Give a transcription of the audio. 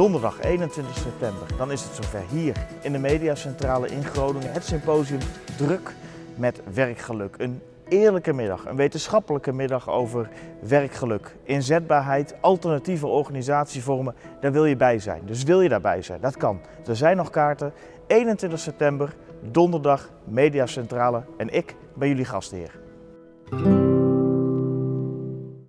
Donderdag 21 september, dan is het zover hier in de Mediacentrale in Groningen. Het symposium Druk met werkgeluk. Een eerlijke middag, een wetenschappelijke middag over werkgeluk, inzetbaarheid, alternatieve organisatievormen. Daar wil je bij zijn. Dus wil je daarbij zijn? Dat kan. Er zijn nog kaarten. 21 september, donderdag, Mediacentrale en ik ben jullie gastheer.